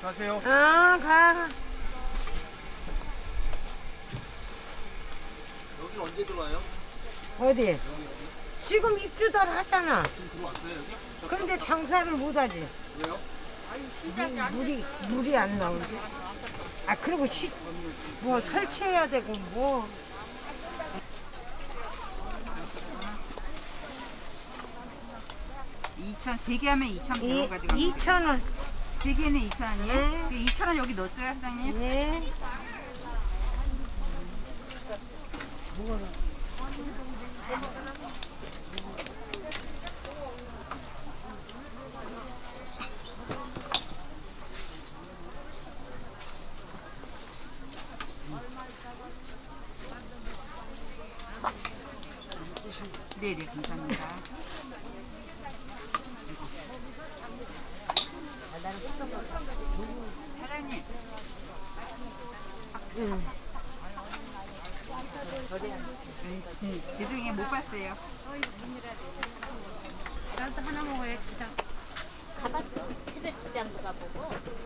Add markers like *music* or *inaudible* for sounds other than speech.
가세요. 아, 가. 여기 언제 들어와요? 어디? 지금 입주들 하잖아. 지금 들어왔어요 여기? 저- 그런데 장사를 못 하지. 왜요? 물이, 물이 안 나오지. 아, 그리고 시, 뭐 설치해야 되고, 뭐. 이천 대게 하면 2천 이, 원 가지고 2,000원. 대게는 2천 원이에요? 네. 그 2천 원 여기 넣어줘요 사장님? 네. 네네 감사합니다 *laughs* 음, 죄송해요 못 봤어요 나도 하나 먹어야 지 가봤어. 태백시장도 가보고, 태백시장도 엄청